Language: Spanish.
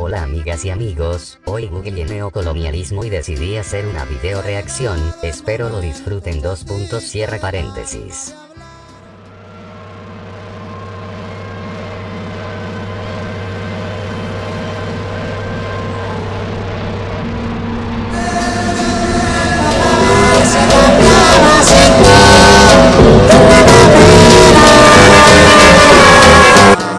Hola amigas y amigos, hoy Google neocolonialismo y decidí hacer una video reacción, espero lo disfruten dos puntos cierra paréntesis.